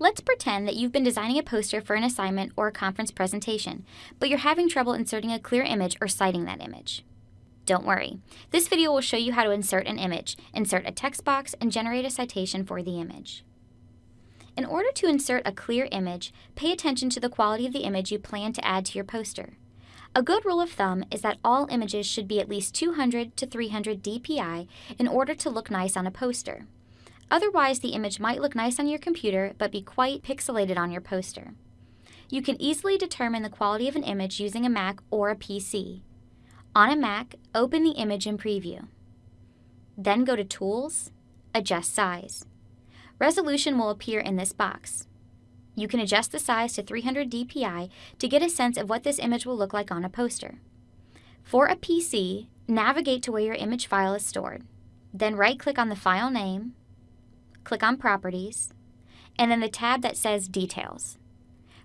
Let's pretend that you've been designing a poster for an assignment or a conference presentation, but you're having trouble inserting a clear image or citing that image. Don't worry. This video will show you how to insert an image, insert a text box, and generate a citation for the image. In order to insert a clear image, pay attention to the quality of the image you plan to add to your poster. A good rule of thumb is that all images should be at least 200 to 300 dpi in order to look nice on a poster. Otherwise, the image might look nice on your computer but be quite pixelated on your poster. You can easily determine the quality of an image using a Mac or a PC. On a Mac, open the image in Preview. Then go to Tools, Adjust Size. Resolution will appear in this box. You can adjust the size to 300 dpi to get a sense of what this image will look like on a poster. For a PC, navigate to where your image file is stored. Then right-click on the file name, click on Properties, and then the tab that says Details.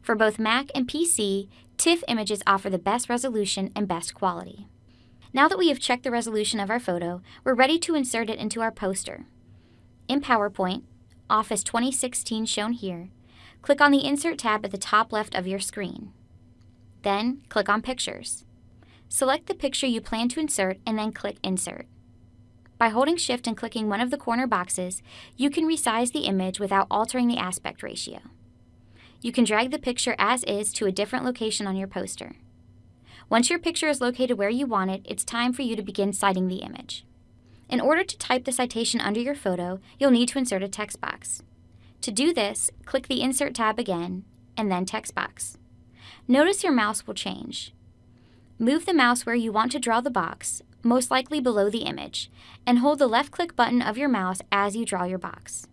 For both Mac and PC, TIFF images offer the best resolution and best quality. Now that we have checked the resolution of our photo, we're ready to insert it into our poster. In PowerPoint, Office 2016 shown here, click on the Insert tab at the top left of your screen. Then, click on Pictures. Select the picture you plan to insert and then click Insert. By holding Shift and clicking one of the corner boxes, you can resize the image without altering the aspect ratio. You can drag the picture as is to a different location on your poster. Once your picture is located where you want it, it's time for you to begin citing the image. In order to type the citation under your photo, you'll need to insert a text box. To do this, click the Insert tab again, and then Text Box. Notice your mouse will change. Move the mouse where you want to draw the box, most likely below the image, and hold the left click button of your mouse as you draw your box.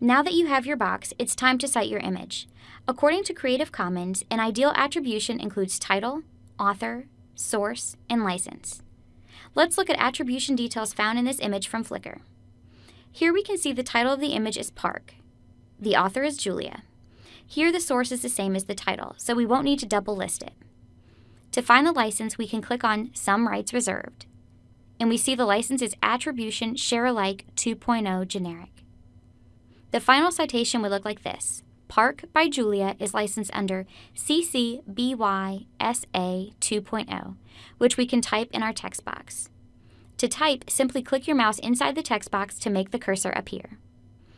Now that you have your box, it's time to cite your image. According to Creative Commons, an ideal attribution includes title, author, source, and license. Let's look at attribution details found in this image from Flickr. Here we can see the title of the image is Park. The author is Julia. Here the source is the same as the title, so we won't need to double list it. To find the license, we can click on Some Rights Reserved. And we see the license is Attribution Share Alike 2.0 Generic. The final citation would look like this. Park by Julia is licensed under CC BY SA 2.0, which we can type in our text box. To type, simply click your mouse inside the text box to make the cursor appear.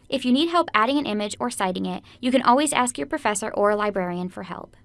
If you need help adding an image or citing it, you can always ask your professor or a librarian for help.